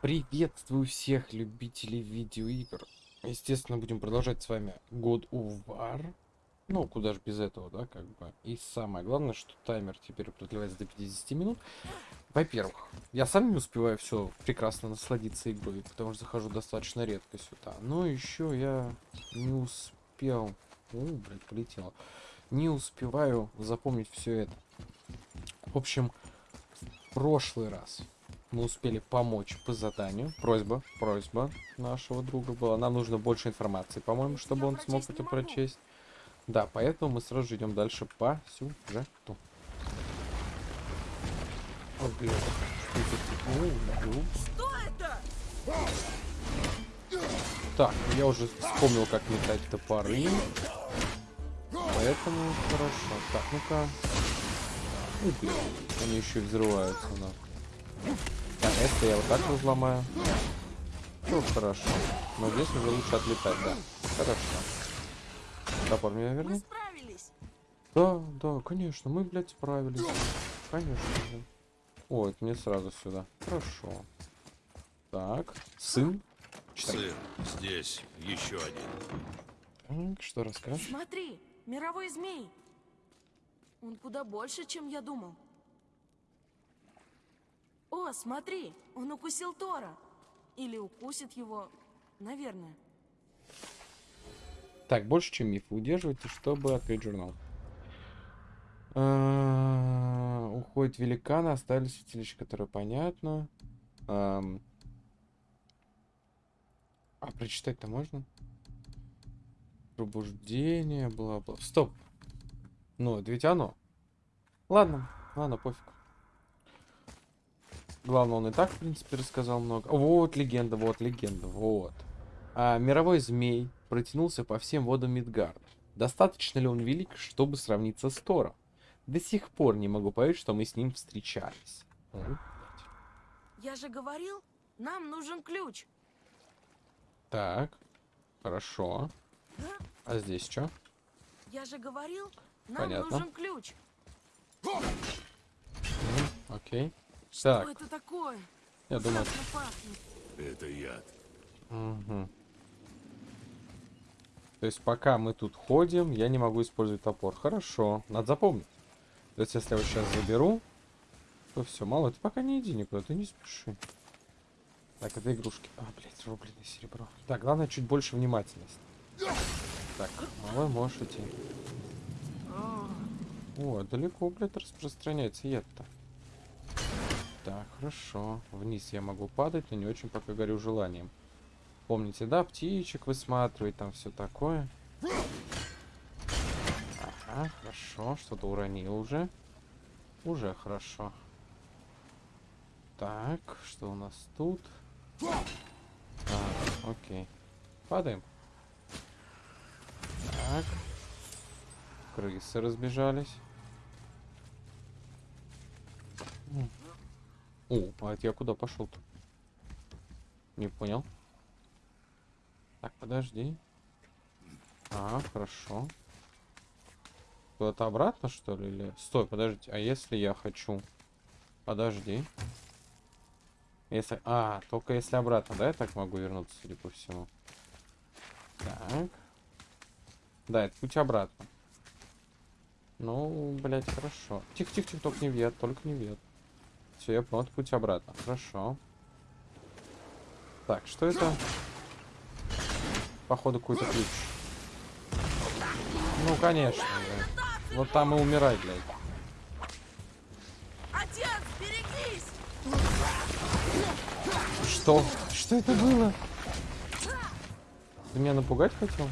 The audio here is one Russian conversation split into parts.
Приветствую всех любителей видеоигр. Естественно, будем продолжать с вами God of War. Ну, куда же без этого, да, как бы. И самое главное, что таймер теперь продлевается до 50 минут. Во-первых, я сам не успеваю все прекрасно насладиться игрой, потому что захожу достаточно редко сюда. Но еще я не успел... О, блядь, полетело. Не успеваю запомнить все это. В общем, в прошлый раз мы успели помочь по заданию. Просьба, просьба нашего друга была. Нам нужно больше информации, по-моему, чтобы он смог это прочесть. Да, поэтому мы сразу же идем дальше по сюжету. О, блин. Что это? Так, я уже вспомнил, как метать топоры. Поэтому хорошо. Так, ну-ка. Они еще и взрываются, да. Если я вот так разломаю. Ну, хорошо. Но здесь уже лучше отлетать, да. Хорошо. Топор меня Мы верни? справились. Да, да, конечно, мы, блядь, справились. Конечно же. О, это мне сразу сюда. Хорошо. Так, сын. Читай. Сын, здесь еще один. Так, что расскажешь? Смотри, мировой змей. Он куда больше, чем я думал. О, смотри, он укусил Тора. Или укусит его, наверное. Так, больше, чем миф. Вы удерживаете, чтобы открыть журнал. А, Уходит великаны, остались святилища, которые понятно. А прочитать-то можно? Пробуждение, бла-бла. Стоп. Ну, это ведь оно. Ладно, ладно, пофиг. Главное, он и так, в принципе, рассказал много. Вот легенда, вот легенда, вот. А, мировой змей протянулся по всем водам Мидгарда. Достаточно ли он велик, чтобы сравниться с Тором? До сих пор не могу поверить, что мы с ним встречались. Я же говорил, нам нужен ключ. Так, хорошо. А здесь что? Я же говорил, нам Понятно. нужен ключ. Окей. Что Так, это такое? я думаю... Это яд. Мгм. То есть пока мы тут ходим, я не могу использовать топор. Хорошо, надо запомнить. То есть если я его сейчас заберу, то все, мало, ты пока не иди никуда, ты не спеши. Так, это игрушки. А, блядь, рубленое серебро. Так, главное чуть больше внимательности. Так, малой, можешь идти. О, далеко, блядь, распространяется яд-то. Так, хорошо. Вниз я могу падать, но не очень пока горю желанием. Помните, да, птичек высматривать, там все такое. Ага, хорошо, что-то уронил уже. Уже хорошо. Так, что у нас тут? А, окей. Падаем. Так. Крысы разбежались. О, а это я куда пошел-то? Не понял. Так, подожди. А, хорошо. Куда-то обратно, что ли? Или... Стой, подожди. А если я хочу... Подожди. Если... А, только если обратно, да, я так могу вернуться, судя по всему? Так. Да, это путь обратно. Ну, блядь, хорошо. Тихо-тихо-тихо, только не вет, только не вет. Все, я понял, путь обратно. Хорошо. Так, что это? Походу, какой-то ключ. Ну, конечно, да. Вот там и умирай, блядь. Отец, берегись! Что? Что это было? Ты меня напугать хотел?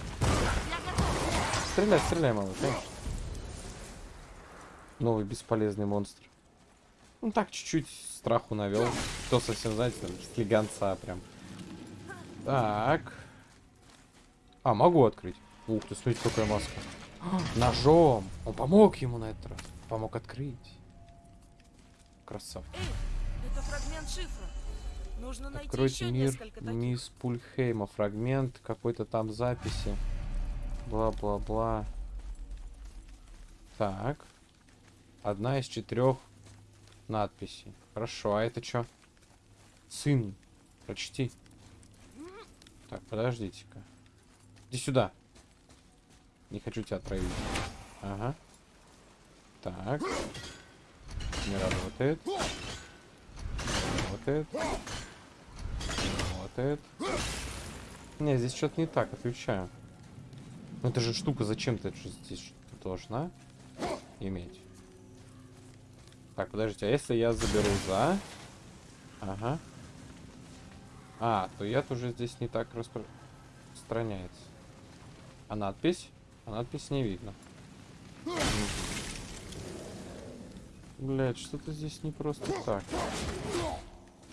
Стреляй, стреляй, малыш, конечно. Новый бесполезный монстр. Ну так, чуть-чуть страху навел. Кто совсем, знаете, там, слегонца прям. Так. А, могу открыть. Ух ты, смотрите, какая маска. Ножом. Он помог ему на этот раз. Помог открыть. Красавчик. Эй, это фрагмент шифра. Нужно найти Откройте еще мир несколько таких. мисс Пульхейма. Фрагмент какой-то там записи. Бла-бла-бла. Так. Одна из четырех надписей. Хорошо, а это что? Сын. Прочти. Так, подождите-ка. Иди сюда. Не хочу тебя отравить. Ага. Так. Не работает. Не работает. Не работает. Не, здесь что-то не так, отключаю. Ну это же штука зачем-то же здесь должна иметь. Так, подождите, а если я заберу за... Ага. А, то я тоже здесь не так распространяется. А надпись? А надпись не видно. Блять, что-то здесь не просто так.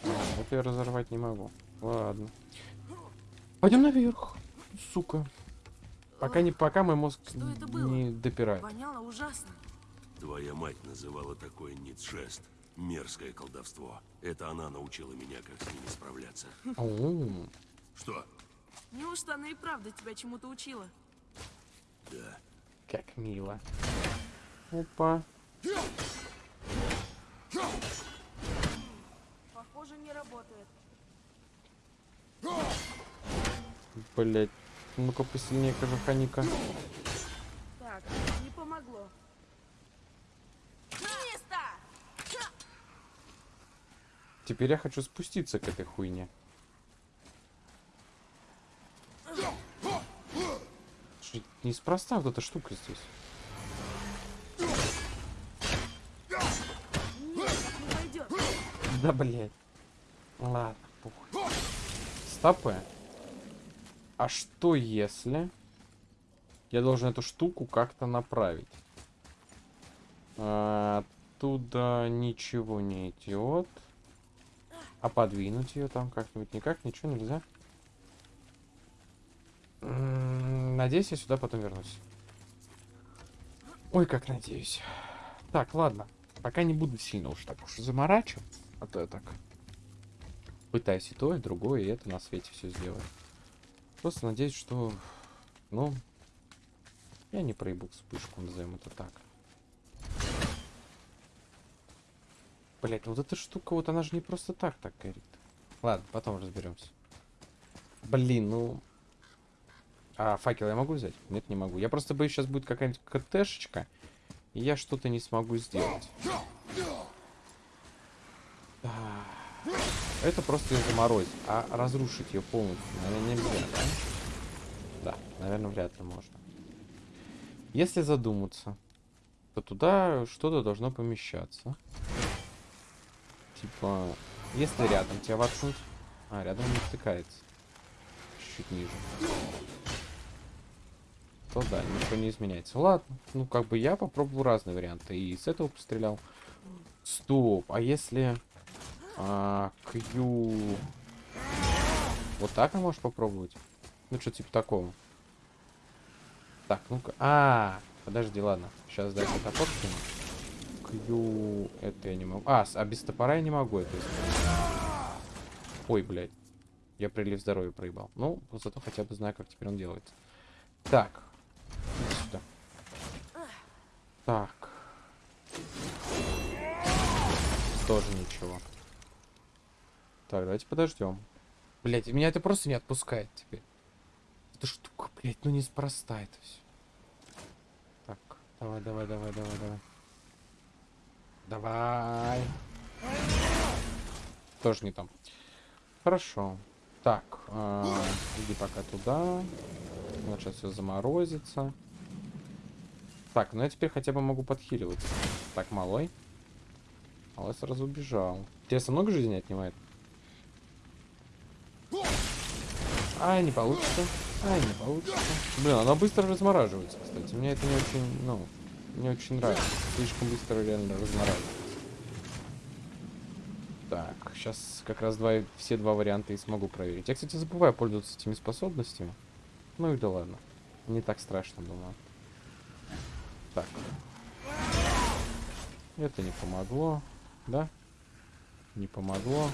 А, это я разорвать не могу. Ладно. Пойдем наверх, сука. Пока не пока мой мозг не допирает. Воняло ужасно. Твоя мать называла такое ницшест. Мерзкое колдовство. Это она научила меня, как с ними справляться. Оу. Что? Неужто она и правда тебя чему-то учила? Да. Как мило. Опа. Похоже, не работает. Блять. Ну-ка посильнее, кожуханика. Так, не помогло. Место! Теперь я хочу спуститься к этой хуйне. Слушай, Неспроста вот эта штука здесь. Да, блядь. Ладно, похуй. Стопы. А что если я должен эту штуку как-то направить? А, оттуда ничего не идет. А подвинуть ее там как-нибудь никак, ничего нельзя. М, Надеюсь, я сюда потом вернусь. Ой, как надеюсь. Так, ладно. Пока не буду сильно уж так уж заморачивать. А то я так пытаюсь и то, и другое, и это на свете все сделать. Просто надеюсь, что, ну, я не проебу вспышку, назовем это так. Блять, вот эта штука, вот она же не просто так так горит. Ладно, потом разберемся. Блин, ну... А факел я могу взять? Нет, не могу. Я просто боюсь, сейчас будет какая-нибудь КТшечка, и я что-то не смогу сделать. А, Это просто ее заморозить. А разрушить ее полностью, наверное, нельзя, да? Да, наверное, вряд ли можно. Если задуматься, то туда что-то должно помещаться. Типа, если рядом тебя воткнуть... А, рядом не втыкается. Чуть ниже. То да, ничего не изменяется. Ладно, ну как бы я попробовал разные варианты. И с этого пострелял. Стоп, а если... А, Q... Вот так а можешь попробовать? Ну, что типа такого. Так, ну-ка. А, подожди, ладно. Сейчас дай я топор скину. Q... Это я не могу. А, а без топора я не могу это сделать. Ой, блядь. Я прилив здоровья проебал. Ну, зато хотя бы знаю, как теперь он делается. Так. Иди сюда. Так. Тоже ничего. Так, давайте подождем. Блять, меня это просто не отпускает теперь. Эта штука, блять, ну неспроста это все. Так, давай, давай, давай, давай, давай. Давай. Тоже не там. Хорошо. Так, а, иди пока туда. Вот сейчас все заморозится. Так, ну я теперь хотя бы могу подхиливать. Так, малой. Малой сразу убежал. Интересно, много жизни отнимает? Ай, не получится. Ай, не получится. Блин, она быстро размораживается, кстати. Мне это не очень, ну, не очень нравится. Слишком быстро реально размораживается. Так, сейчас как раз два, все два варианта и смогу проверить. Я, кстати, забываю пользоваться этими способностями. Ну и да ладно. Не так страшно, думаю. Так. Это не помогло. Да? Не помогло.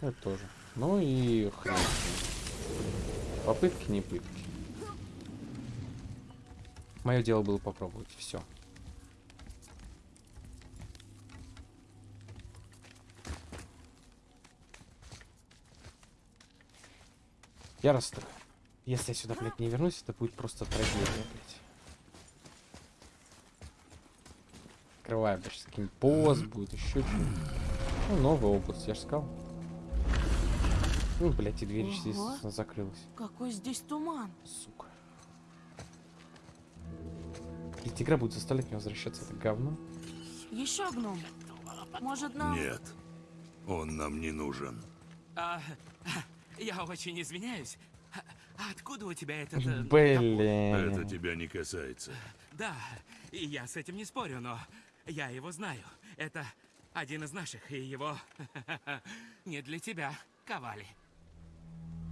Это тоже. Ну и хрен. Попытки не пытки. Мое дело было попробовать. Все. Я расстроен. Если я сюда, блядь, не вернусь, это будет просто трагедия, блядь. Открываю, блядь, с каким пост будет, еще что-нибудь. Ну, новая область, я же сказал. Ну, блядь, и дверь Ого. здесь закрылась. Какой здесь туман. Сука. Ведь игра будет заставлять меня возвращаться, это говно. Еще гном. Может, нам... Нет, он нам не нужен. А, я очень извиняюсь. А откуда у тебя этот... э, Блин. Это тебя не касается. Да, и я с этим не спорю, но я его знаю. Это один из наших, и его не для тебя ковали.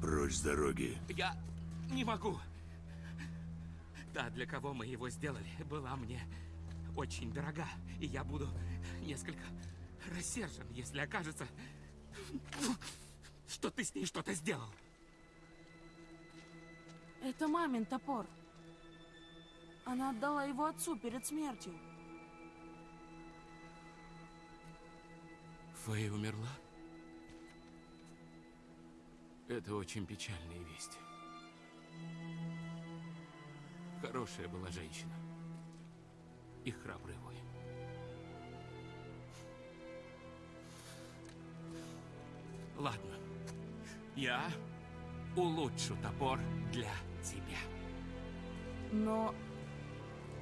Прочь с дороги. Я не могу. Та, для кого мы его сделали, была мне очень дорога, и я буду несколько рассержен, если окажется, что ты с ней что-то сделал. Это мамин топор. Она отдала его отцу перед смертью. Фэй умерла? Это очень печальная весть. Хорошая была женщина. И храбрый воин. Ладно. Я улучшу топор для тебя. Но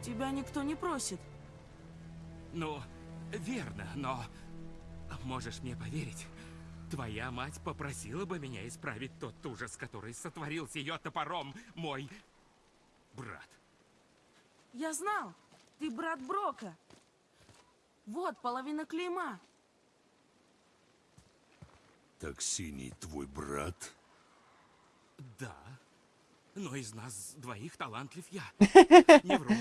тебя никто не просит. Ну, верно, но можешь мне поверить, твоя мать попросила бы меня исправить тот ужас, который сотворил с ее топором мой брат. Я знал, ты брат Брока. Вот половина клейма. Так синий твой брат? Да, но из нас двоих талантлив я. Не вру.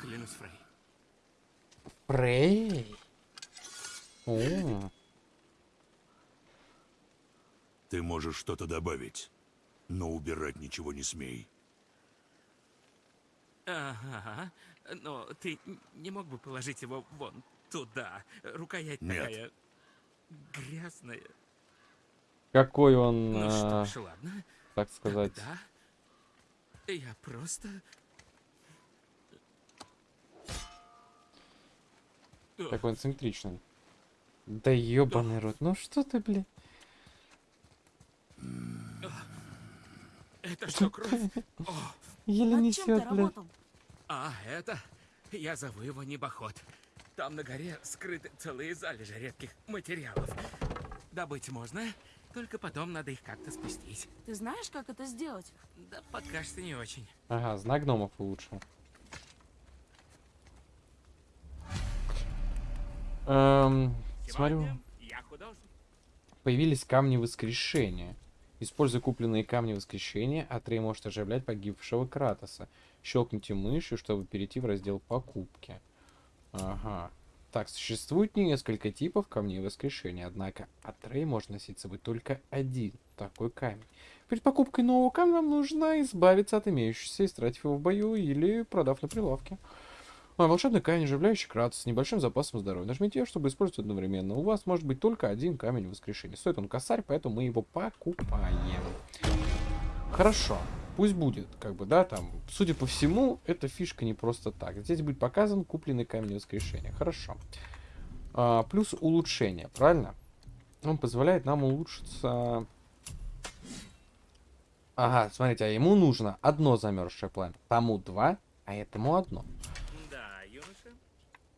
Клянусь, Фрей. Фрей. О, Ты можешь что-то добавить, но убирать ничего не смей. Ага, но ты не мог бы положить его вон туда? Рукоять Нет. такая грязная. какой он, Ну а, что ж, ладно. так сказать. Да. Я просто... Он симметричный. Да ебаный рот. Ну что ты, блин? Это что, кровь? О, Еле Над чем ты несет, работал? а, это... Я зову его небоход. Там на горе скрыты целые залежи редких материалов. Добыть можно, только потом надо их как-то спустить. Ты знаешь, как это сделать? Да пока что не очень. Ага, знак гномов улучшил. Эм, смотрю, Сегодня я художник. появились камни воскрешения. Используя купленные камни воскрешения, Атрей может оживлять погибшего Кратоса. Щелкните мышью, чтобы перейти в раздел покупки. Ага. Так, существует несколько типов камней воскрешения, однако Атрей может носить с собой только один такой камень. Перед покупкой нового камня вам нужно избавиться от имеющегося, истратив его в бою или продав на прилавке. А, волшебный камень, оживляющий Кратос с небольшим запасом здоровья. Нажмите ее, чтобы использовать одновременно. У вас может быть только один камень воскрешения. Стоит он косарь, поэтому мы его покупаем. Хорошо. Пусть будет, как бы, да, там, судя по всему, эта фишка не просто так. Здесь будет показан купленный камень воскрешения. Хорошо. А, плюс улучшение, правильно? Он позволяет нам улучшиться... Ага, смотрите, а ему нужно одно замерзшее пламя. Тому два, а этому одно.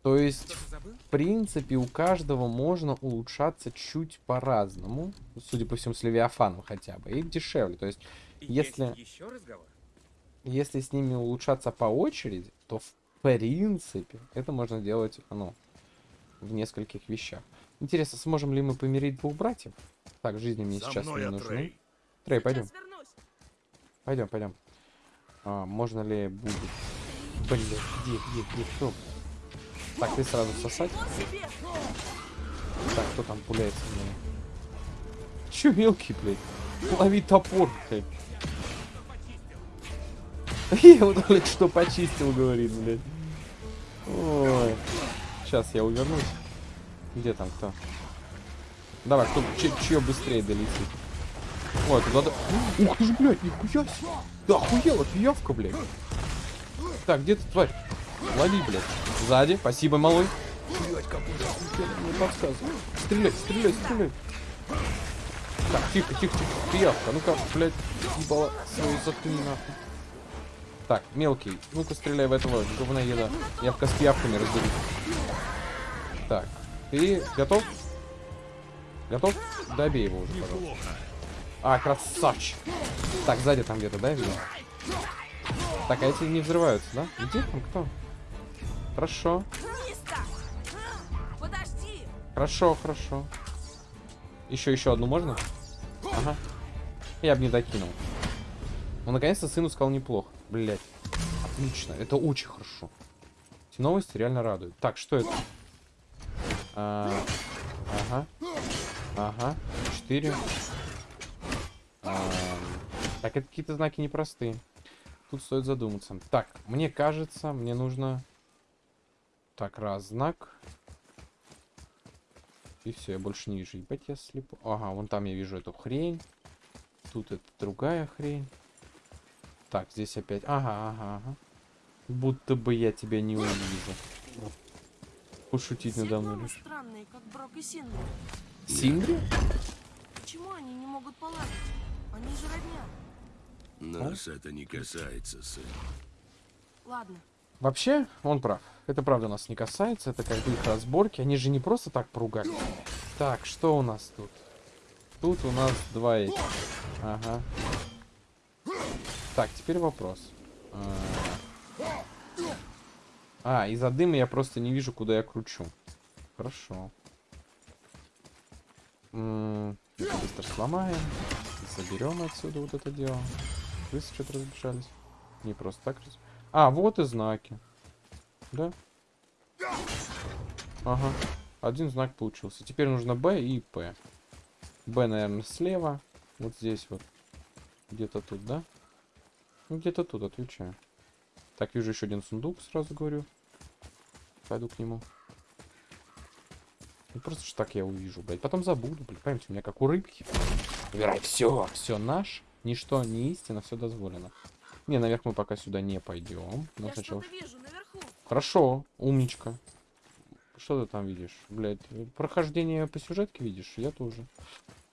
То есть, в принципе, у каждого можно улучшаться чуть по-разному. Судя по всему, с Левиафаном хотя бы. И дешевле. То есть, Если- Есть еще разговор? если с ними улучшаться по очереди, то в принципе это можно делать, ну, в нескольких вещах. Интересно, сможем ли мы помирить двух братьев? Так, жизни мне За сейчас не нужны. Атрей. Трей, пойдем, пойдем, пойдем. А, можно ли будет? Блин, где, где, где, кто? Так, ты сразу сосать. Вот! Так, кто там пуляется меня? Чё мелкий, блядь? Лови топор, блядь. Я его только что почистил, говорит, блядь. Ой. Сейчас я увернусь. Где там кто? Давай, кто, чё быстрее долетит? Ой, туда... да- Ух ты ж, блядь, нихуя себе. Да охуела, пиявка, блядь. Так, где ты, тварь? Лови, блядь. Сзади, спасибо, малой. Стреляй, стреляй, стреляй. Так, тихо, тихо, тихо, пиявка. Ну-ка, блядь, ебала свою заткни нахуй. Так, мелкий, ну-ка стреляй в этого говноеда. Я пока с пиявками разберусь. Так, ты готов? Готов? Добей его уже, пожалуйста. А, красавчик. Так, сзади там где-то, да, видно? Так, а эти не взрываются, да? Где там кто? Хорошо, хорошо, хорошо. Еще, еще одну можно? Ага. Я бы не докинул. Ну, наконец-то сыну сказал неплохо. Блять. Отлично. Это очень хорошо. Эти новости реально радуют. Так, что это? А, ага. Ага. Четыре. Ам, Так, это какие-то знаки непростые. Тут стоит задуматься. Так, мне кажется, мне нужно... Так, раз знак. И все, я больше не вижу. Ебать, я слепо. Ага, вон там я вижу эту хрень. Тут это другая хрень. Так, здесь опять... Ага, ага, ага. Будто бы я тебя не увижу. Пошутить надо мной лишь. странные, как Брок и Синдри. Синдри? Почему они не могут поладить? Они же родня. Нас это не касается, сын. Ладно, Вообще, он прав. Это правда нас не касается. Это как бы их разборки. Они же не просто так поругались. Так, что у нас тут? Тут у нас два этих. Ага. Так, теперь вопрос. А, А, из-за дыма я просто не вижу, куда я кручу. Хорошо. М, это быстро сломаем. Заберем отсюда вот это дело. Вы что-то разбежались. Не просто так раз. А, вот и знаки. Да? Ага. Один знак получился. Теперь нужно Б и П. Б, наверное, слева. Вот здесь вот. Где-то тут, да? Ну, где-то тут, отвечаю. Так, вижу еще один сундук, сразу говорю. Пойду к нему. Ну, просто ж так я увижу, блядь. Потом забуду, блядь. Поймите, у меня как у рыбки. Убирай, все, все наш. Ничто не истина, все дозволено. Не, наверх мы пока сюда не пойдем. Но я сначала... вижу наверху. Хорошо, умничка. Что ты там видишь? Блять, прохождение по сюжетке видишь? Я тоже.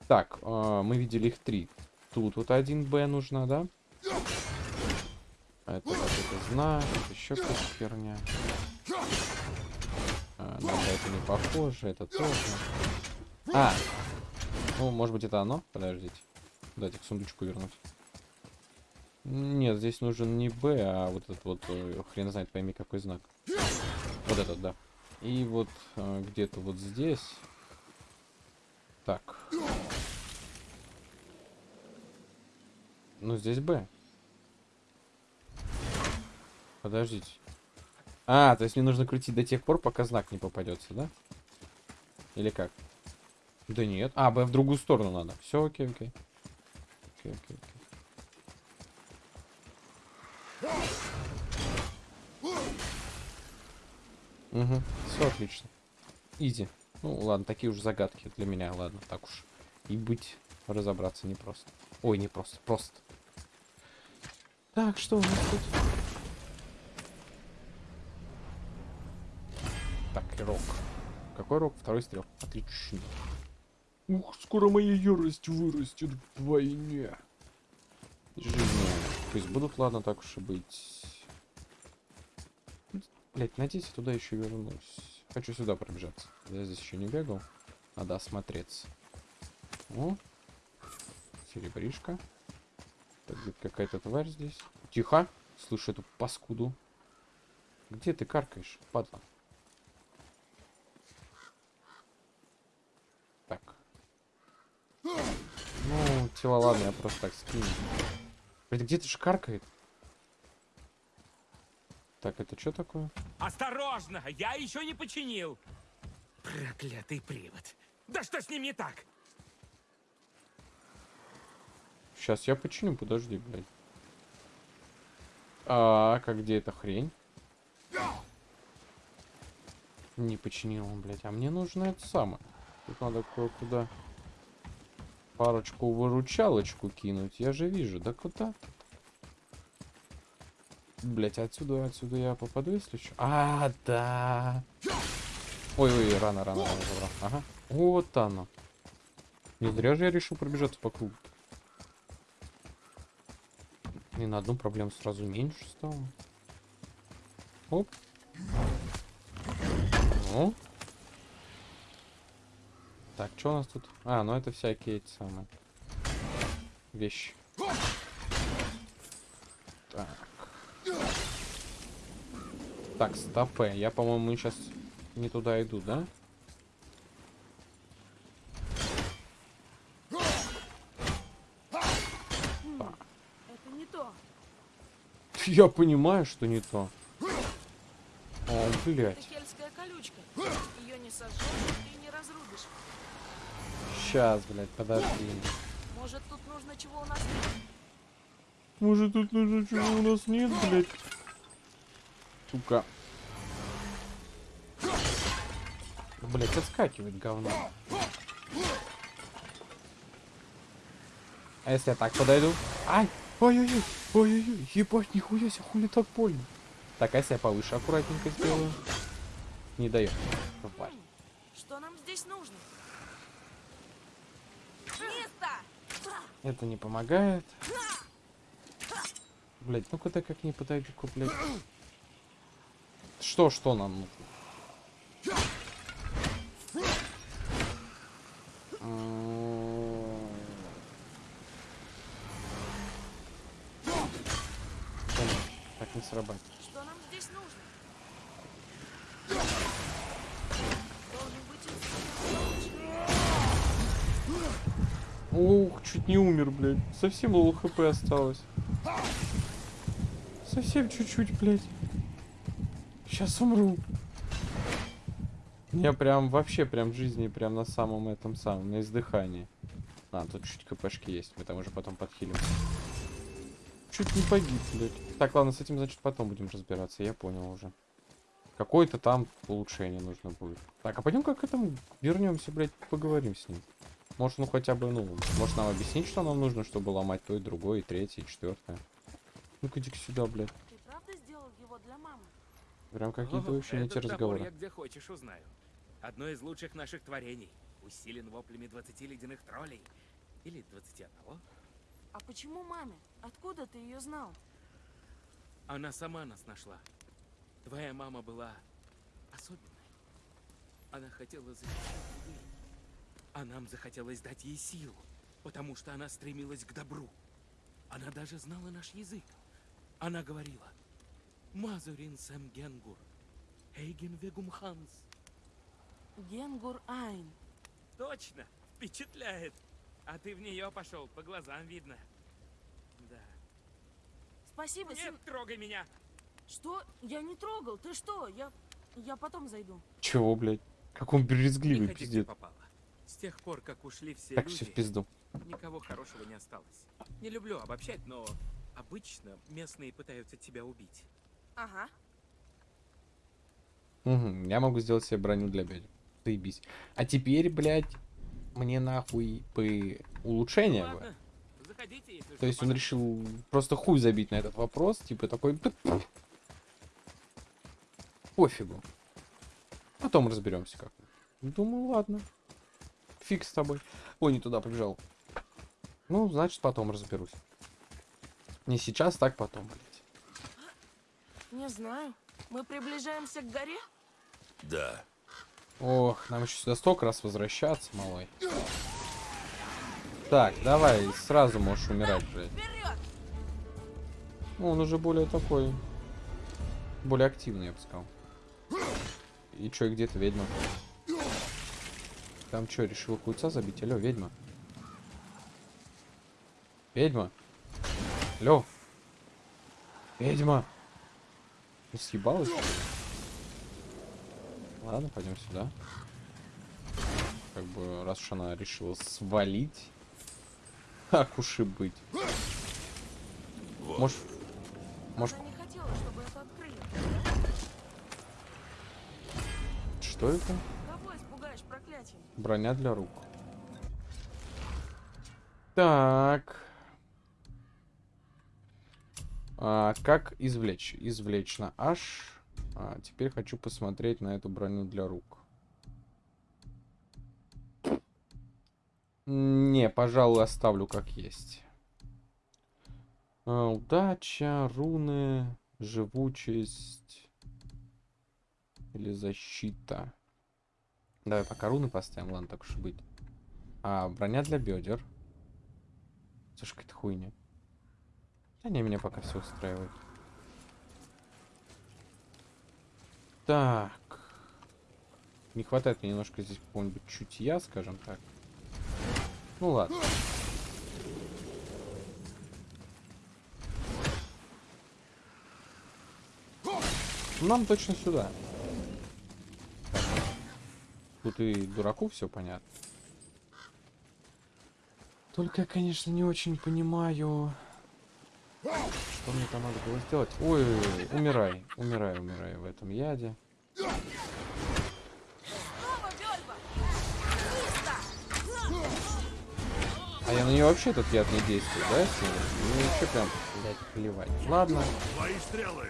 Так, а, мы видели их три. Тут вот один Б нужна, да? Это это знак, еще какая-то херня. А, на это не похоже, это тоже. А! Ну, может быть, это оно? Подождите. Дайте к сундучку вернуть. Нет, здесь нужен не Б, а вот этот вот, э, хрен знает, пойми, какой знак. Вот этот, да. И вот э, где-то вот здесь. Так. Ну, здесь Б. Подождите. А, то есть мне нужно крутить до тех пор, пока знак не попадется, да? Или как? Да нет. А, Б в другую сторону надо. Все, окей, окей. Окей, окей, окей. Угу, все отлично. Изи. Ну, ладно, такие уж загадки для меня, ладно, так уж. И быть, разобраться непросто. Ой, не просто, просто. Так, что у нас тут? Так, и рок. Какой рок? Второй стрел. Отлично. Ух, скоро моя ярость вырастет вдвойне. Жизни. Пусть будут, ладно, так уж и быть. Блять, надеюсь, я туда еще вернусь. Хочу сюда пробежаться. Я здесь еще не бегал. Надо осмотреться. О, серебришка. Так, какая-то тварь здесь. Тихо. Слышу эту паскуду. Где ты каркаешь, падла? Так. Ну, тела ладно, я просто так скину. Блин, где ты ж каркает? Так, это что такое? Осторожно, я еще не починил. Проклятый привод. Да что с ним не так? Сейчас я починю, подожди, блядь. А, как где эта хрень? Не починил он, блядь. А мне нужно это самое. Тут надо кое-куда парочку выручалочку кинуть. Я же вижу. Да куда? Блять, отсюда, отсюда я попаду, если что. А, да. Ой, ой, рано, рано, рано забрал. Ага. Вот оно. Не зря же я решил пробежаться по кругу. И на одну проблему сразу меньше стало. Оп. Ну. Так, что у нас тут? А, ну это всякие эти самые вещи. Так. Так, стопэ. Я, по-моему, сейчас не туда иду, да? Это не то. Я понимаю, что не то. О, блядь. Это хельская колючка. Ее не сожжешь и не разрубишь. Сейчас, блядь, подожди. Может, тут нужно чего у нас нет? Может, тут нужно чего у нас нет, блядь? Сука. Блять, отскакивает говно. А если я так подойду? Ай! Ой-ой-ой! Ой-ой-ой! Ебать, нихуя себе, хули так больно? Так, а если я повыше аккуратненько сделаю? Не дает. Тварь. Что нам здесь нужно? Место! Это не помогает. Блять, ну-ка ты как не подойду-ка, блядь. Что, что нам нужно? М, блин, Так не срабатывает. Что нам здесь нужно? Должен быть инструмент. Ух, чуть не умер, блядь. Совсем лол хп осталось. Совсем чуть-чуть, блядь. Сейчас умру. Я прям вообще прям жизни прям на самом этом самом, на издыхании. А, тут чуть кпшки есть, мы там уже потом подхилим. Чуть не погиб, блядь. Так, ладно, с этим, значит, потом будем разбираться, я понял уже. Какое-то там улучшение нужно будет. Так, а пойдем как к этому вернемся, блядь, поговорим с ним. Может, ну хотя бы, ну, может нам объяснить, что нам нужно, чтобы ломать то и другое, и третье, и четвертое. Ну-ка иди сюда, блядь. Ты правда сделал его для мамы? Прям какие-то вообще топор разговоры. я где хочешь узнаю. Одно из лучших наших творений. Усилен воплями 20 ледяных троллей. Или 21. А почему маме? Откуда ты ее знал? Она сама нас нашла. Твоя мама была особенной. Она хотела защищать людей. А нам захотелось дать ей силу, потому что она стремилась к добру. Она даже знала наш язык. Она говорила «Мазурин сэм генгур, эйген вегум ханс». Генгур Айн. Точно, впечатляет. А ты в нее пошел, по глазам видно. Да. Спасибо, Нет, Син... трогай меня. Что? Я не трогал. Ты что? Я... Я потом зайду. Чего, блядь? Как он брезгливый, пиздец. попало. С тех пор, как ушли все Так, люди, в пизду. никого хорошего не осталось. Не люблю обобщать, но обычно местные пытаются тебя убить. Ага. Угу, я могу сделать себе броню для бедер. Заебись. А теперь, блядь, мне нахуй по улучшение. бы. Заходите, если То есть он решил просто хуй забить на этот вопрос, типа такой... «П- Пофигу. Потом разберемся как. Думаю, ладно. Фиг с тобой. Ой, не туда побежал. Ну, значит, потом разберусь. Не сейчас, так потом, блядь. Не знаю. Мы приближаемся к горе? Да. Ох, нам еще сюда столько раз возвращаться, малой. Так, давай, сразу можешь умирать, блядь. Вперед! Ну, он уже более такой... Более активный, я бы сказал. И чё, и где то ведьма? Там чё, решила хуйца забить? Алло, ведьма. Ведьма. Алло. Ведьма. Ну, съебалась? Ладно, пойдем сюда. Как бы, раз уж она решила свалить. Как уж и быть. Вот. Может, может, хотела, что это? Броня для рук. Так. А, как извлечь? Извлечь на H. А, теперь хочу посмотреть на эту броню для рук. Не, пожалуй, оставлю как есть. А, удача, руны, живучесть или защита. Давай пока руны поставим, ладно, так уж быть. А, броня для бедер. Слушай, какая-то хуйня. Да не, меня пока все устраивает. Так. Не хватает мне немножко здесь какого-нибудь чутья, скажем так. Ну ладно. Нам точно сюда. Тут и дураку все понятно. Только я, конечно, не очень понимаю, что мне там надо было сделать. Ой, ой, ой, умирай, умирай, умирай в этом яде. А я на нее вообще этот яд не действует, да? если Ну вообще прям, блядь, плевать. Ладно, Твои стрелы!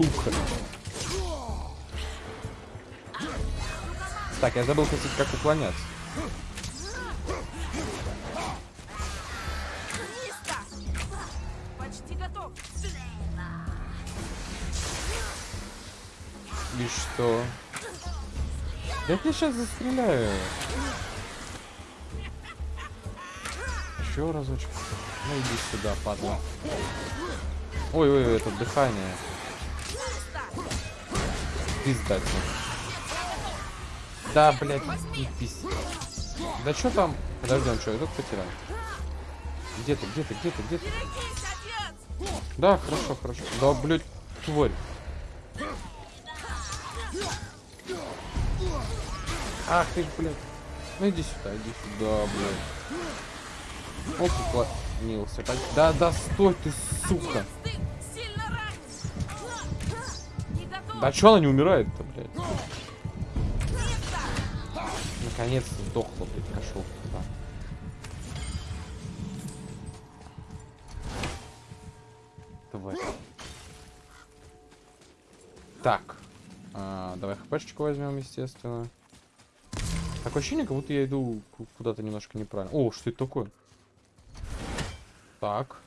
сука. Так, я забыл, кстати, как уклоняться. И что? Да я тебя сейчас застреляю. Еще разочек. Ну иди сюда, падла. Ой, ой, ой, это дыхание. Пиздать. Да, блядь, пись. Да что там? Подожди, он что, я тут потерял? Где ты, где ты, где ты, где ты? Да, хорошо, хорошо. Да, блядь, тварь. Ах ты ж, блядь. Ну иди сюда, иди сюда, блядь. Ох, уклонился. Да, да, стой ты, сука. Да чё она не умирает-то, Наконец-то сдохла, блядь, кошелка. Да. Тварь. Так. А, давай хпшечку возьмем, естественно. Такое ощущение, как будто я иду ку- куда-то немножко неправильно. О, что это такое? Так.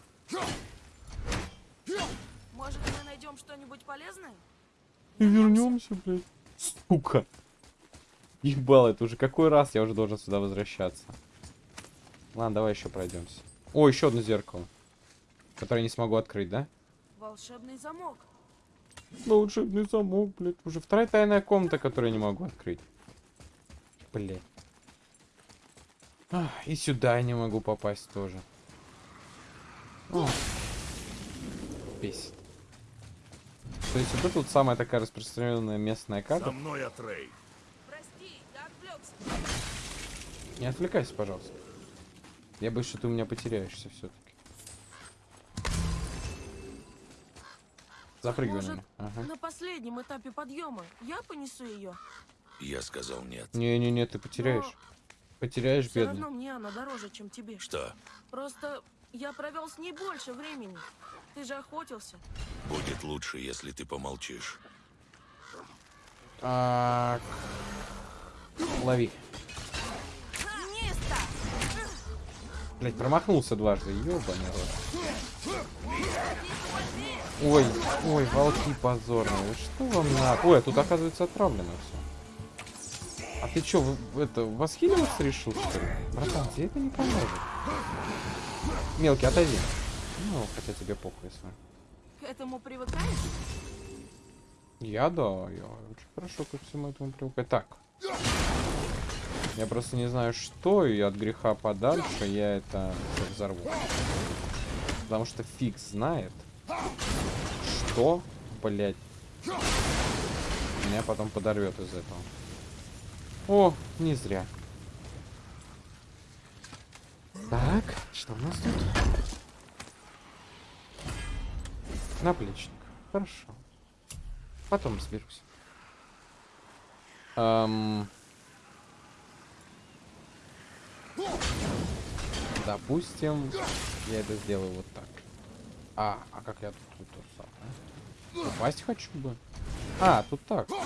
Может, мы найдем что-нибудь полезное? И вернемся, блядь. Сука. Ебал, это уже какой раз я уже должен сюда возвращаться. Ладно, давай еще пройдемся. О, еще одно зеркало. Которое я не смогу открыть, да? Волшебный замок. Волшебный замок, блядь. Уже вторая тайная комната, которую я не могу открыть. Блядь. А, и сюда я не могу попасть тоже. О. Бесит. То есть вот это вот самая такая распространенная местная карта. мной, Атрей! Не отвлекайся, пожалуйста. Я боюсь, что ты у меня потеряешься все-таки. Запрыгивай на Может, меня. Ага. на последнем этапе подъема я понесу ее. Я сказал нет. Не-не-не, ты потеряешь. Потеряешь, Все бедный. равно мне она дороже, чем тебе. Что? Просто я провел с ней больше времени. Ты же охотился. Будет лучше, если ты помолчишь. Так. Лови. Место! Блять, промахнулся дважды. Ёбаный рот. Ой, ой, волки позорные. Что вам надо? Ой, а тут оказывается отправлено все. А ты чё, это, восхиливаться решил, что ли? Братан, тебе это не поможет. Мелкий, отойди. Ну, хотя тебе похуй, если. К этому привыкаешь? Я да, я очень хорошо ко всему этому привыкаю. Так. Я просто не знаю, что, и от греха подальше я это взорву. Потому что фиг знает, что, блядь, меня потом подорвет из этого. О, не зря. Так, что у нас тут? Наплечник. Хорошо. Потом разберусь. Эм... Допустим, я это сделаю вот так. А, а как я тут, тут, тут самое? Упасть хочу бы. А, тут так. Тут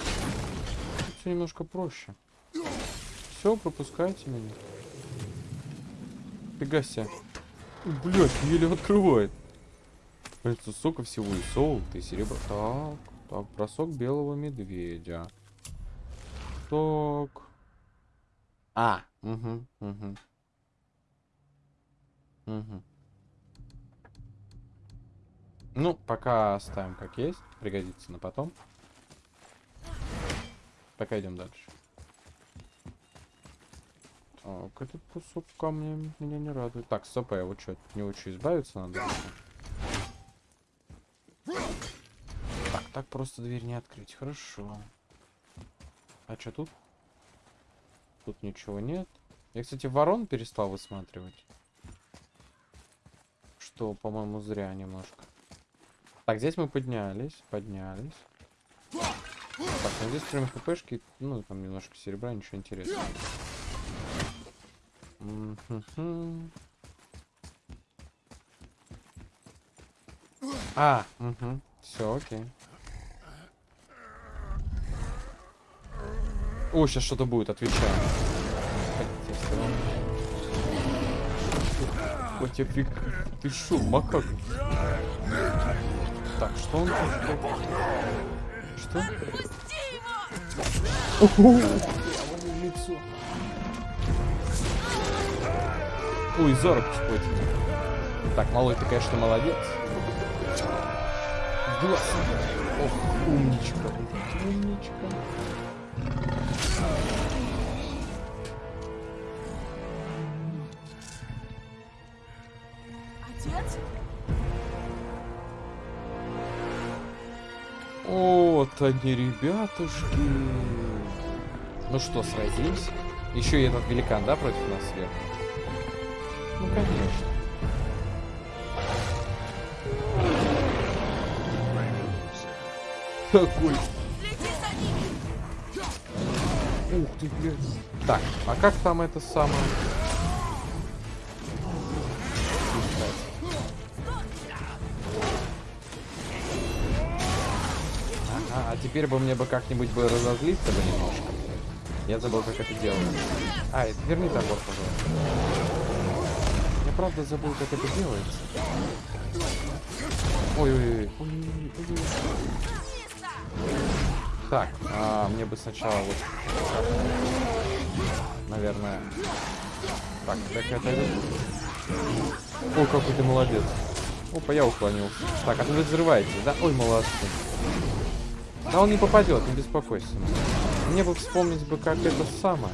все немножко проще. Все, пропускайте меня. Фига себе. Блять, еле открывает. Это сока всего и солото, и серебро. Так, так, бросок белого медведя. Так. А, угу, угу. Угу. Ну, пока оставим как есть. Пригодится на потом. Пока идем дальше. Так, этот кусок камня меня не радует. Так, стоп, а его что, от него что, избавиться надо? Так, так просто дверь не открыть. Хорошо. А что тут? Тут ничего нет. Я, кстати, ворон перестал высматривать. Что, по-моему, зря немножко. Так, здесь мы поднялись, поднялись. Так, ну здесь кроме хпшки, ну, там немножко серебра, ничего интересного. Мгм. А, угу. Все, окей. О, сейчас что-то будет, отвечаю. Тебе фиг. Ты шо, макак? Так, что он тут? Что? Отпусти. Ой, за руку схватил. Так, малой, ты, конечно, молодец. В глаз. Ох, умничка. Умничка. Они, ребятушки. Ну что, сразимся? Еще и этот великан, да, против нас сверху? Ну, конечно. Ними! Ух ты, блядь. Так, а как там это самое? Теперь бы мне бы как-нибудь бы разозлиться бы немножко. Я забыл, как это делать. А, это- верни топор, пожалуйста. Я правда забыл, как это делается. Ой-ой-ой. Так, а, мне бы сначала вот... Наверное... Так, так это... О, какой ты молодец. Опа, я уклонился. Так, а вы взрываетесь, да? Ой, молодцы. Да он не попадет, не беспокойся. Мне бы вспомнить бы, как это самое.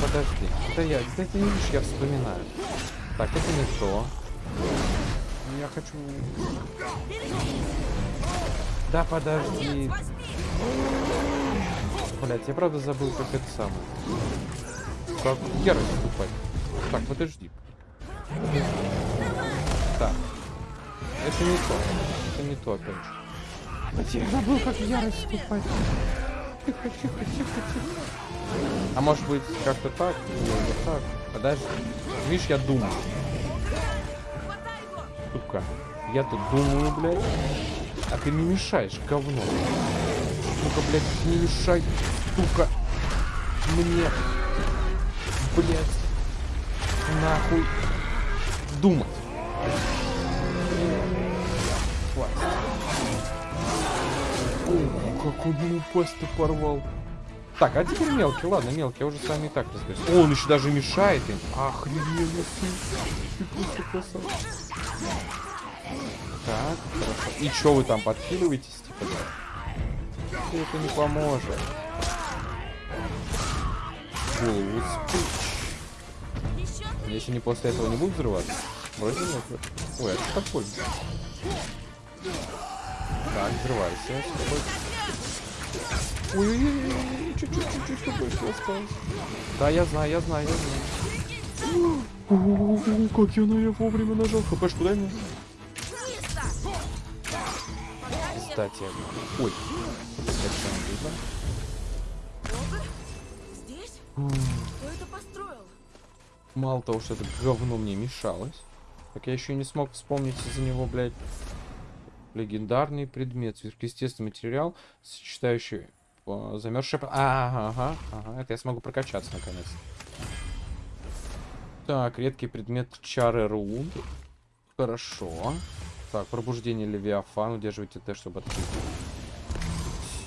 Подожди. Да я, да ты не видишь, я вспоминаю. Так, это не то. Я хочу... Да подожди. Блять, я правда забыл, как это самое. Как ярость вступать. Так, подожди. Так. Это не то. Это не то, опять же. Я забыл, как ярость вступать. Тихо, тихо, тихо, тихо. А может быть, как-то так? Вот так? Подожди. Видишь, я думаю. Сука. Я тут думаю, блядь. А ты не мешаешь, говно. Сука, блядь, не мешай, сука. Мне. Блядь. Нахуй. Думать. О, как он ему пасть-то порвал. Так, а теперь мелкий, ладно, мелкий, я уже с вами и так разберусь. О, он еще даже мешает им. Красавчик. Так, хорошо. И чё вы там подхиливаетесь, типа, да? Это не поможет. Голову спич. Если не после этого не будут взрываться? Вроде нет. Ой, а что такое? Так, взрывайся. Ой-ой-ой, чуть-чуть, чуть-чуть побольше осталось. Да, я знаю, я знаю, я знаю. О, как я на я вовремя нажал. ХПшку дай мне. Кстати. Ой. Мало того, что это говно мне мешалось, так я еще не смог вспомнить из-за него, блядь, легендарный предмет, сверхъестественный материал, сочетающий э, замерзшее... А, ага, ага, это я смогу прокачаться наконец. Так, редкий предмет чары руд. Хорошо. Так, пробуждение Левиафан. Удерживайте Т, чтобы открыть.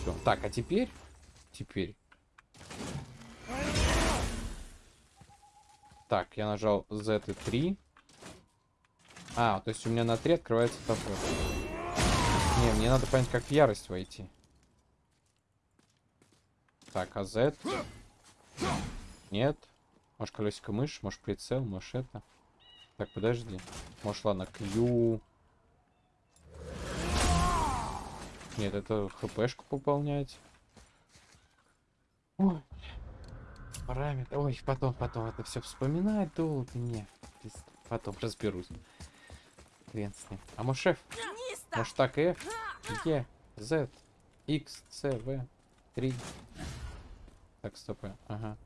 Все. Так, а теперь... Теперь... Так, я нажал Z и 3. А, то есть у меня на 3 открывается топор. Не, мне надо понять, как в ярость войти. Так, а Z? Нет. Может, колесико мышь, может, прицел, может, это. Так, подожди. Может, ладно, Q. Нет, это хпшку пополнять. Ой. Параметр. Ой, потом, потом это все вспоминать долго. Не. Потом разберусь. Хрен с ним. А может шеф? Может так F, E, Z, X, C, V, 3. Так, стоп. Ага.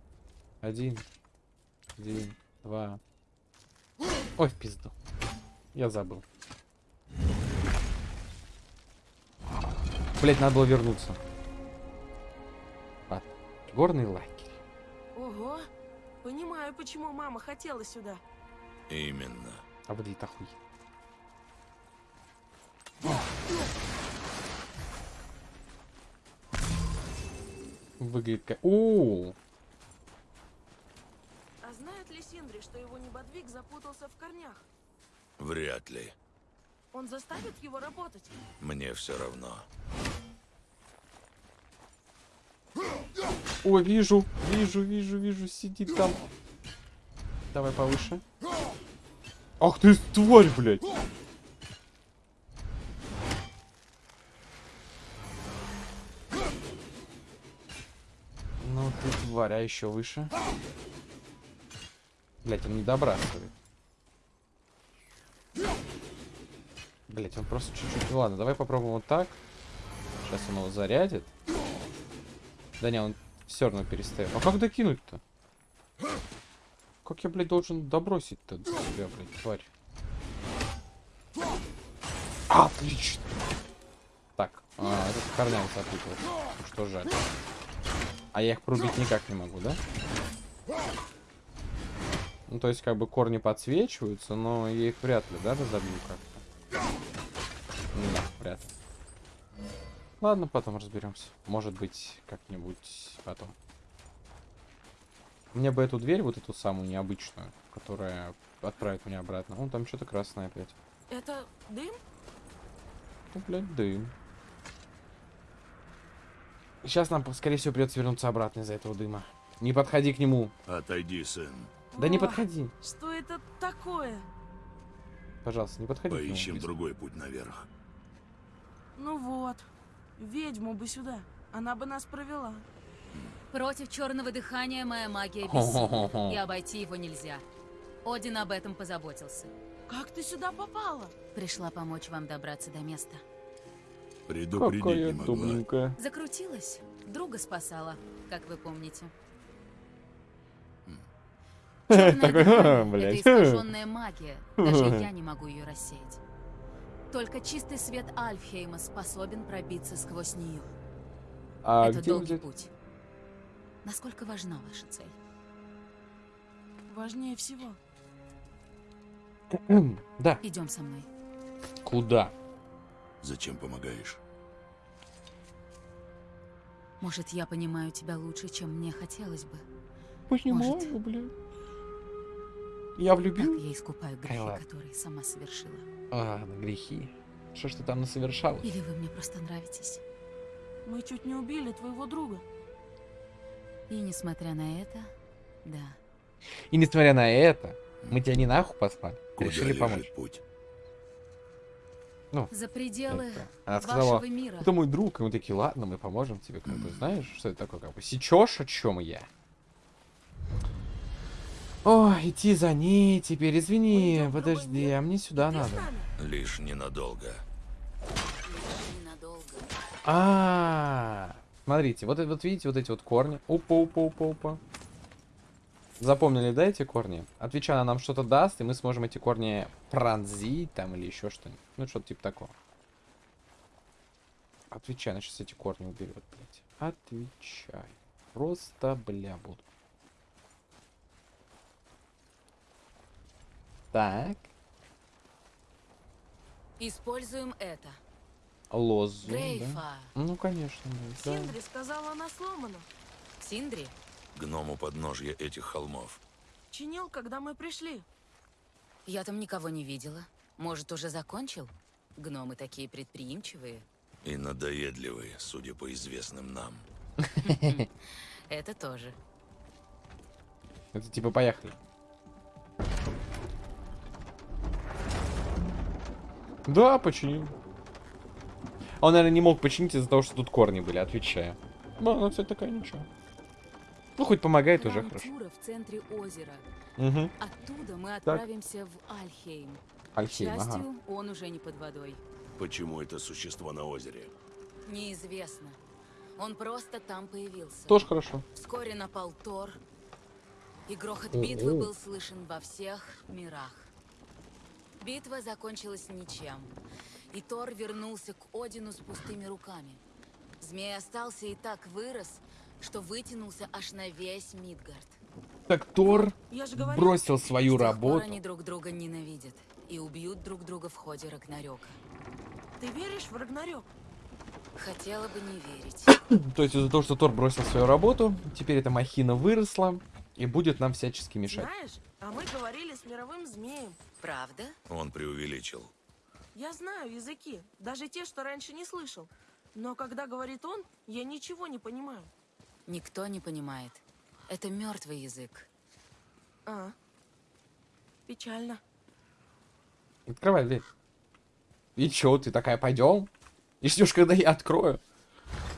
Один. Один. Два. Ой, в пизду. Я забыл. Блять, надо было вернуться. А, горный лагерь. Ого! Понимаю, почему мама хотела сюда. Именно. А выглядит охуй. Выглядит как... О, А знает ли Синдри, что его небодвиг запутался в корнях? Вряд ли. Он заставит его работать? Мне все равно. О, вижу, вижу, вижу, вижу, сидит там. Давай повыше. Ах ты тварь, блядь. А еще выше. Блять, он не добрасывает. Блять, он просто чуть-чуть. Ну ладно, давай попробуем вот так. Сейчас он его зарядит. Да не, он все равно перестает. А как докинуть-то? Как я, блядь, должен добросить-то до тебя, блядь, тварь? Отлично! Так, а, этот корнями запуталась. Ну Что жаль. А я их прубить никак не могу, да? Ну, то есть, как бы корни подсвечиваются, но я их вряд ли, да, разобью как-то? Да, вряд ли. Ладно, потом разберемся. Может быть, как-нибудь потом. Мне бы эту дверь, вот эту самую необычную, которая отправит меня обратно. Вон там что-то красное опять. Это дым? Ну, блядь, дым. Сейчас нам, скорее всего, придется вернуться обратно из-за этого дыма. Не подходи к нему. Отойди, сын. Да не О, подходи. Что это такое? Пожалуйста, не подходи к Поищем нему. другой путь наверх. Ну вот. Ведьму бы сюда. Она бы нас провела. Против черного дыхания моя магия бессильна, и обойти его нельзя. Один об этом позаботился. Как ты сюда попала? Пришла помочь вам добраться до места. Предупредить Какая не могла. добренькая. Закрутилась, друга спасала, как вы помните. Такой, «А, блядь». Это искаженная магия, даже я не могу ее рассеять. Только чистый свет Альфхейма способен пробиться сквозь нее. А это где долгий взять? путь. Насколько важна ваша цель? Важнее всего. Да. Идем со мной. Куда? Зачем помогаешь? Может, я понимаю тебя лучше, чем мне хотелось бы. Понимаю, Может. блядь. Я Так влюбил. я искупаю грехи, ладно. которые сама совершила. А, на грехи. Что ж ты там насовершалась? Или вы мне просто нравитесь. Мы чуть не убили твоего друга. И несмотря на это, да. И несмотря на это, мы тебя не нахуй послали. Куда Решили помочь. путь? За пределы Это. Она сказала, вашего мира. это мой друг, и мы такие, ладно, мы поможем тебе, как бы, знаешь, что это такое, как бы, сечешь, о чем я? О, идти за ней теперь, извини, другой подожди, а мне сюда Ты надо. Лишь ненадолго. Ненадолго. А, смотрите, вот, вот видите вот эти вот корни. Опа, опа, опа, опа. Запомнили, да, эти корни? Отвечая, она нам что-то даст, и мы сможем эти корни пронзить там или еще что-нибудь. Ну, что-то типа такого. Отвечай, она сейчас эти корни уберет, блядь. Отвечай. Просто, бля, буду. Так. Используем это. Лозу, да? Грейфа. Ну, конечно, да. Синдри сказала, она сломана. Синдри? Гном у подножья этих холмов. Чинил, когда мы пришли. Я там никого не видела. Может, уже закончил? Гномы такие предприимчивые. И надоедливые, судя по известным нам. Это тоже. Это типа поехали. Да, починил. Он, наверное, не мог починить из-за того, что тут корни были, отвечаю. Ну, она, кстати, такая ничего. Ну, хоть помогает уже Храм хорошо. В центре озера. Угу. Оттуда мы отправимся в Альхейм. К Альхейм, ага. счастью, он уже не под водой. Почему это существо на озере? Неизвестно. Он просто там появился. Тоже хорошо. Вскоре напал Тор, и грохот Ого. битвы был слышен во всех мирах. Битва закончилась ничем, и Тор вернулся к Одину с пустыми руками. Змей остался и так вырос, что вытянулся аж на весь Мидгард. Так Тор говорю, бросил свою работу. они друг друга ненавидят и убьют друг друга в ходе Рагнарёка. ты веришь в Рагнарёк? Хотела бы не верить. То есть из-за того, что Тор бросил свою работу, теперь эта махина выросла и будет нам всячески мешать. Знаешь, а мы говорили с мировым змеем. Правда? Он преувеличил. Я знаю языки, даже те, что раньше не слышал. Но когда говорит он, я ничего не понимаю. Никто не понимает. Это мертвый язык. А, печально. Открывай дверь. И чё, ты такая, пойдем? И ждешь, когда я открою?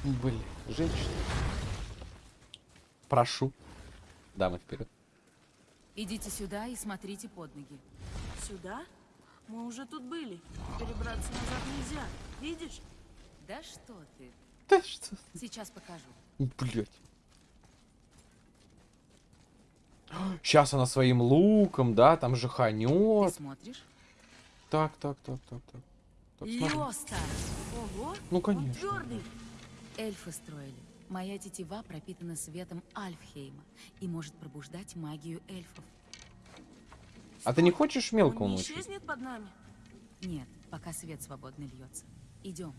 Блин, женщина. Прошу. Дамы вперед. Идите сюда и смотрите под ноги. Сюда? Мы уже тут были. Перебраться назад нельзя. Видишь? Да что ты? Да что? Сейчас покажу. Блять. Сейчас она своим луком, да, там же Ты ханет. смотришь? Так, так, так, так, так. Так. Лёста! Ого! Ну, Он конечно. твердый. Эльфы строили. Моя тетива пропитана светом Альфхейма и может пробуждать магию эльфов. А ты не хочешь мелко Он не исчезнет под нами? Нет, пока свет свободно льется. Идем.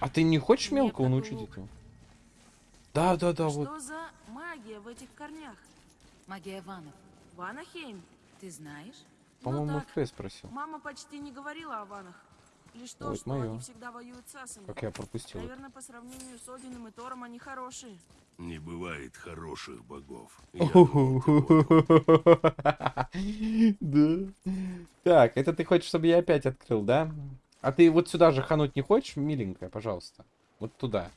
А ты не хочешь мелко научить этого? Да, да, да, вот. Что за магия в этих корнях? Магия ванов. Ванахейм? Ты знаешь? По-моему, ну так. Спросил. Мама почти не говорила о ванах. Лишь то, Ой, что моё. они всегда воюют с асами. Как я пропустил. это. Наверное, по сравнению с Одином и Тором они хорошие. Не бывает хороших богов. Да. Так, это ты хочешь, чтобы я опять открыл, да? А ты вот сюда же хануть не хочешь, миленькая, пожалуйста? Вот туда.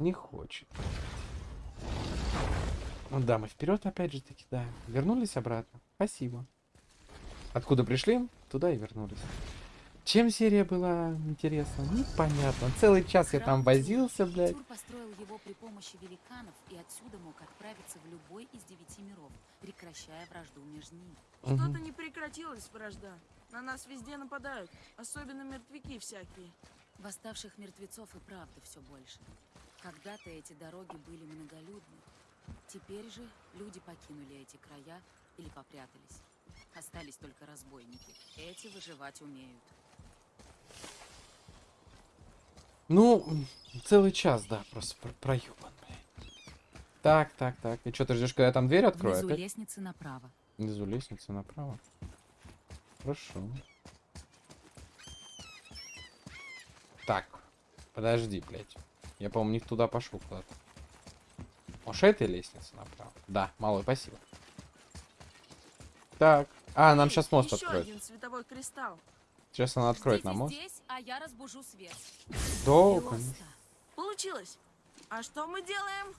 Не хочет. Ну да, мы вперед опять же таки, да. Вернулись обратно. Спасибо. Откуда пришли, туда и вернулись. Чем серия была интересна? Непонятно. Целый час я там возился, блядь. Тур построил его при помощи великанов и отсюда мог отправиться в любой из девяти миров, прекращая вражду между ними. Что-то не прекратилось вражда. На нас везде нападают, особенно мертвяки всякие. Восставших мертвецов и правда все больше. Когда-то эти дороги были многолюдны. Теперь же люди покинули эти края или попрятались. Остались только разбойники. Эти выживать умеют. Ну, целый час, да, просто про проебан, блядь. Так, так, так. И что, ты ждешь, когда я там дверь открою Внизу опять? лестницы направо. Внизу лестница направо. Хорошо. Так, подожди, блядь. Я, по-моему, не туда пошел куда-то. Может, этой лестница направо? Да, малой, спасибо. Так. А, нам сейчас мост откроет. Сейчас она откроет Ждите нам мост. здесь, а я разбужу свет. Да, конечно. Получилось. А что мы делаем?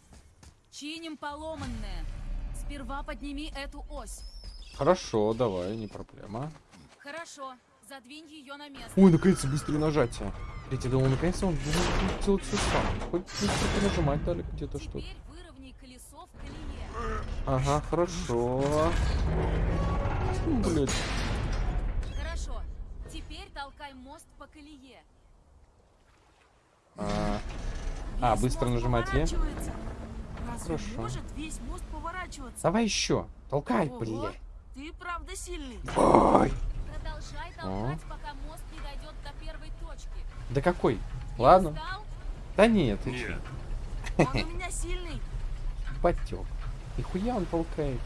Чиним поломанное. Сперва подними эту ось. Хорошо, давай, не проблема. Хорошо, задвинь ее на место. Ой, наконец-то быстрее нажатие. Блять, я думал, наконец-то он будет делать все сам. Хоть быстро нажимать дали где-то что-то. Ага, хорошо. Ну, Блядь. Хорошо. Теперь толкай мост по колее. А, А, быстро нажимать Е? Хорошо. может весь мост поворачиваться? Давай еще. Толкай, блядь. Ты правда сильный. Ой. Продолжай толкать, пока мост не дойдет до первой точки. Да какой? Ладно. Да нет, ты Нет, Он у меня сильный. потек. И хуя он толкает.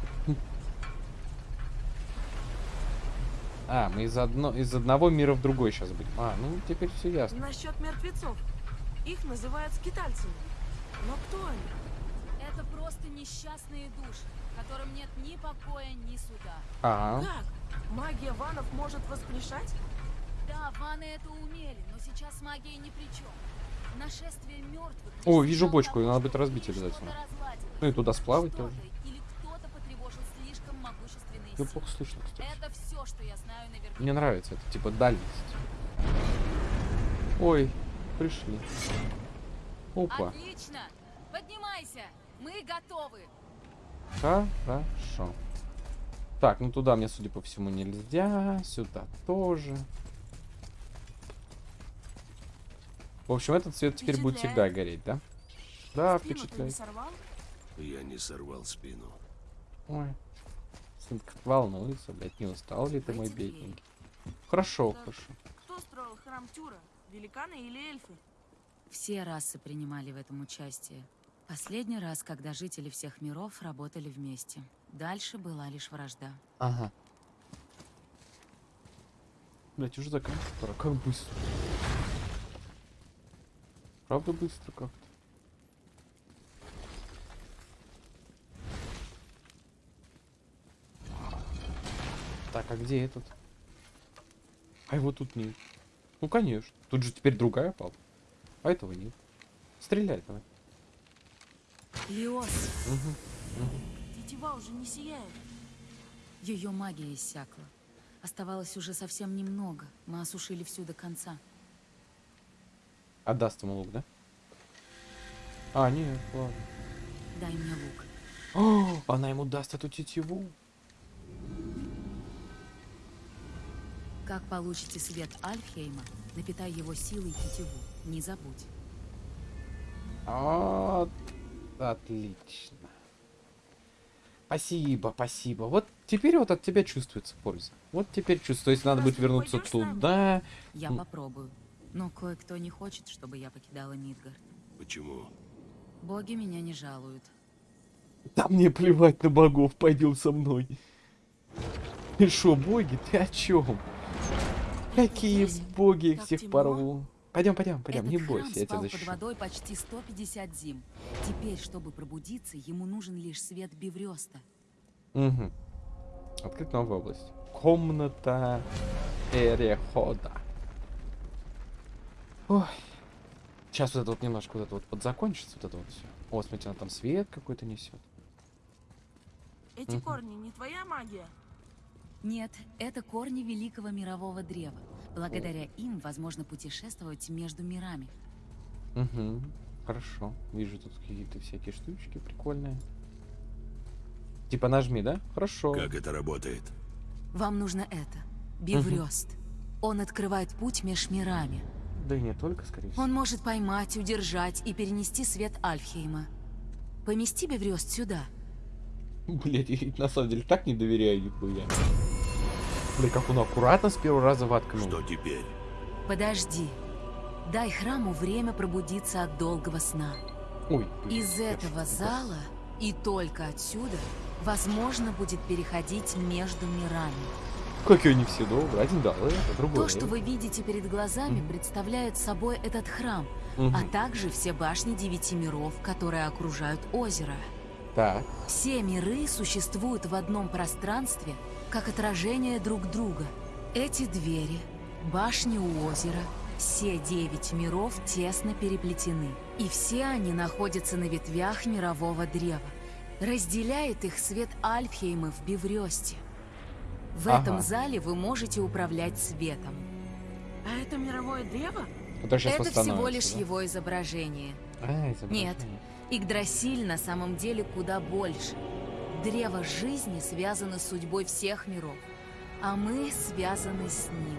А, мы из, одно, из одного мира в другой сейчас будем. А, ну теперь все ясно. Насчет мертвецов. Их называют скитальцами. Но кто они? Это просто несчастные души, которым нет ни покоя, ни суда. А, Как? Магия ванов может воскрешать? Да, ваны это умели, но сейчас магия ни при чем. Нашествие мертвых. О, вижу бочку, её надо будет разбить обязательно. ну и туда сплавать Что-то тоже. Или кто-то потревожил слишком могущественные Я силы. плохо слышно, кстати. Это все, что я знаю наверняка. Мне нравится это, типа дальность. Ой, пришли. Опа, Отлично! Поднимайся! Мы готовы! хорошо. Так, ну туда мне, судя по всему, нельзя. Сюда тоже. В общем, этот цвет теперь будет всегда гореть, да? Да, впечатляет. я не сорвал спину. Ой. Сын как волнуется, блядь, не устал ли ты, мой бедненький? Хорошо, Так. хорошо. Кто строил храм Тюра? Великаны или эльфы? Все расы принимали в этом участие. Последний раз, когда жители всех миров работали вместе. Дальше была лишь вражда. Ага. Блять, уже заканчивать пора. Как быстро. Правда быстро как-то. Так, а где этот? А его тут нет. Ну конечно. Тут же теперь другая палка. А этого нет. Стреляй давай. Лиос! Мгм. Тетива уже не сияет. Ее магия иссякла. Оставалось уже совсем немного. Мы осушили всю до конца. Отдаст ему лук, да? А, нет, ладно. Дай мне лук. О, она ему даст эту тетиву. Как получите свет Альфхейма, напитай его силой тетиву. Не забудь. А, отлично. Спасибо, спасибо. Вот теперь вот от тебя чувствуется польза. Вот теперь чувствую, если надо будет вернуться туда. Я попробую. Но кое-кто не хочет, чтобы я покидала Мидгард. Почему? Боги меня не жалуют. Да мне плевать на богов, пойдем со мной. Ты шо, боги, ты о чем? Какие здесь боги так всех темно. порву? Пойдем, пойдем, пойдем, Этот не бойся, я тебя спал под защищу. водой почти 150 зим. Теперь, чтобы пробудиться, ему нужен лишь свет Биврёста. Угу. Открыть новую область. Комната перехода. Ой. Сейчас вот это вот немножко вот это вот подзакончится, вот это вот все. О, смотрите, она там свет какой-то несет. Эти Мгм. корни не твоя магия. Нет, это корни великого мирового древа. Благодаря им возможно путешествовать между мирами. Угу. Хорошо. Вижу тут какие-то всякие штучки прикольные. Типа нажми, да? Хорошо. Как это работает? Вам нужно это. Биврёст. Он открывает путь меж мирами. Да и не только, скорее всего. Он может поймать, удержать и перенести свет Альфхейма. Помести Биврёст сюда. Блять, я на самом деле так не доверяю нихуя. Бля, как он аккуратно с первого раза воткнул. Что теперь? Подожди. Дай храму время пробудиться от долгого сна. Ой, блин, Из я этого что-то зала и только отсюда возможно будет переходить между мирами. Какие они все добрые. Один дал это, другой. То, что вы видите перед глазами, Мгм. представляет собой этот храм, Мгм. а также все башни девяти миров, которые окружают озеро. Так. Все миры существуют в одном пространстве, как отражение друг друга. Эти двери, башни у озера, все девять миров тесно переплетены. И все они находятся на ветвях мирового древа. Разделяет их свет Альфхейма в Биврёсте. В Ага. этом зале вы можете управлять светом. А это мировое древо? Это всего лишь его изображение. А, изображение. Нет. Игдрасиль на самом деле куда больше. Древо жизни связано с судьбой всех миров, а мы связаны с ним.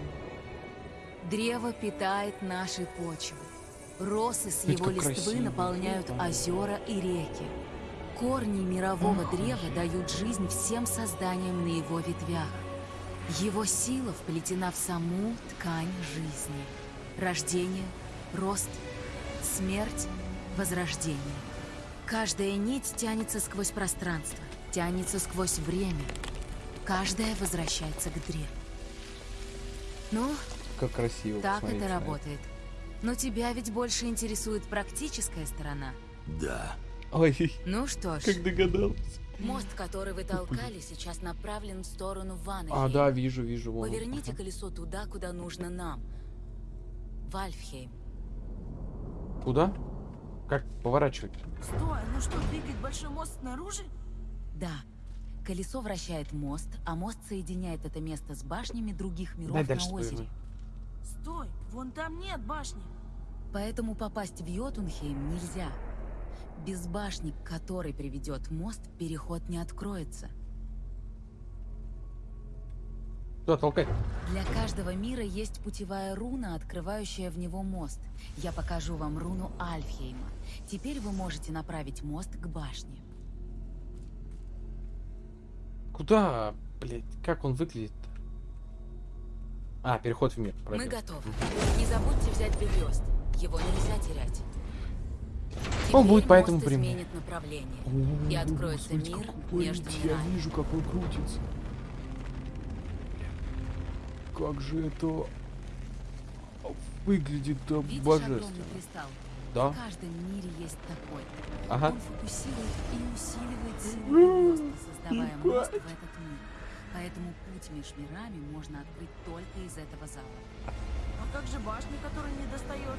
Древо питает наши почвы. Росы с Ведь его листвы красиво. наполняют озера и реки. Корни мирового древа дают жизнь всем созданиям на его ветвях. Его сила вплетена в саму ткань жизни. Рождение, рост, смерть, возрождение. Каждая нить тянется сквозь пространство, тянется сквозь время. Каждая возвращается к древу. Ну, Как красиво. так посмотрите это на работает. Но тебя ведь больше интересует практическая сторона. Да. Ой, Ну что ж, как догадался. Мост, который вы толкали, сейчас направлен в сторону Ваны. А, да, вижу, вижу. Вон. Поверните Ага. колесо туда, куда нужно нам. В Альфхейм. Куда? Как поворачивать? Стой, ну что, двигать большой мост снаружи? Да. Колесо вращает мост, а мост соединяет это место с башнями других миров Дай на дальше озере. поверну. Стой, вон там нет башни. Поэтому попасть в Йотунхейм нельзя. Без башни, к которой приведет мост, переход не откроется. Куда толкать? Для каждого мира есть путевая руна, открывающая в него мост. Я покажу вам руну Альфхейма. Теперь вы можете направить мост к башне. Куда, блядь, как он выглядит? А, переход в мир. Мы пробел. готовы. Не забудьте взять Бельёст. Его нельзя терять. Он будет по этому изменит направление. И откроется мир между Я мирами. вижу, как он крутится. Как же это выглядит Видишь божественно. Да? В каждом мире есть такой. Ага. Он фокусирует и усиливает силу создавая мост в этот мир. Поэтому путь меж мирами можно открыть только из этого зала. А как же башня, которая не достает?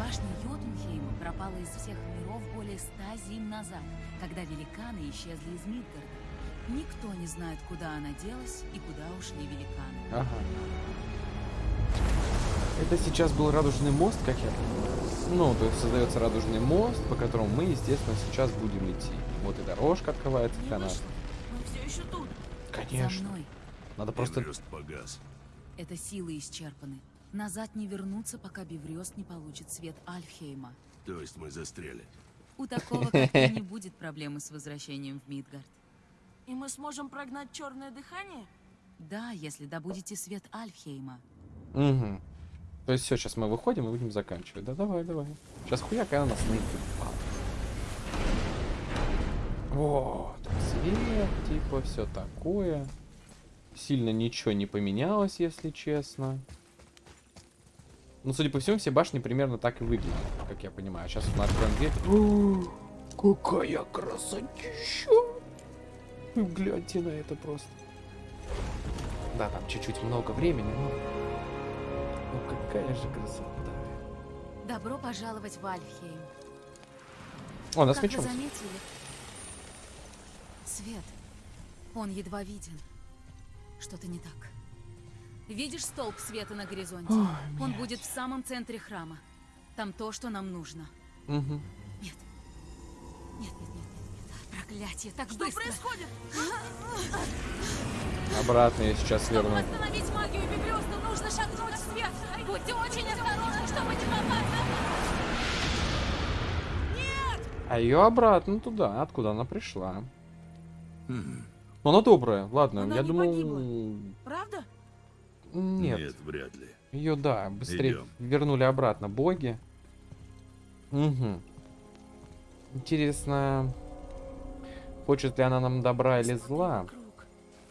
Башня Йотунхейма пропала из всех миров более ста зим назад, когда великаны исчезли из Мидгарда. Никто не знает, куда она делась и куда ушли великаны. Ага. Это сейчас был радужный мост, как я понимаю. Ну, то есть создается радужный мост, по которому мы, естественно, сейчас будем идти. Вот и дорожка открывается для нас. вышло. Мы все еще тут. За Конечно. Надо просто... Погас. Это силы исчерпаны. Назад не вернуться, пока Беврёст не получит свет Альфхейма. То есть мы застряли. У такого, как ты, не будет проблемы с возвращением в Мидгард. И мы сможем прогнать черное дыхание? Да, если добудете свет Альфхейма. Угу. То есть все, сейчас мы выходим и будем заканчивать. Да давай, давай. Сейчас хуяк, и она нас найдет. Вот. Свет, типа, все такое. Сильно ничего не поменялось, если честно. Ну, судя по всему, все башни примерно так и выглядят, как я понимаю. Сейчас мы откроем дверь. О, какая красотища! Вы гляньте на это просто. Да, там чуть-чуть много времени, но... Ну какая же красота. Добро пожаловать в Альфхейм. О, нас мечом. заметили, свет, он едва виден. Что-то не так. Видишь столб света на горизонте? Ой, он будет в самом центре храма. Там то, что нам нужно. Мгм. Нет. Нет, нет, нет, нет, нет. Проклятие, так Что быстро. происходит? Обратно я сейчас верну. остановить магию Бебрёста, нужно шагнуть в свет. Будьте очень осторожны, чтобы не попасться. А ее обратно туда, откуда она пришла. Хм, Но она добрая, ладно, Она я думал... погибла. Правда? Нет, Нет, вряд ли. ее, да, быстрее Идем. вернули обратно боги. Угу. Интересно, хочет ли она нам добра или зла?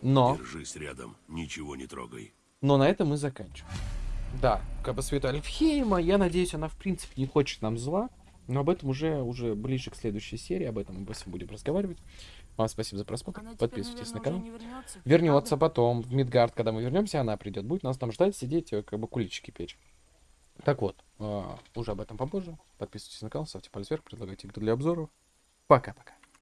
Но... Держись рядом, ничего не трогай. Но на этом мы заканчиваем. Да, как бы света Альфхейма, я надеюсь, она в принципе не хочет нам зла. Но об этом уже, уже ближе к следующей серии, об этом мы будем разговаривать. Вам спасибо за просмотр, Она теперь, подписывайтесь наверное, на канал. не вернется. Вернется потом в Мидгард, когда мы вернемся, она придет, будет нас там ждать, сидеть, э, как бы куличики печь. Так вот, а, уже об этом попозже. Подписывайтесь на канал, ставьте палец вверх, предлагайте игру для обзоров. Пока-пока.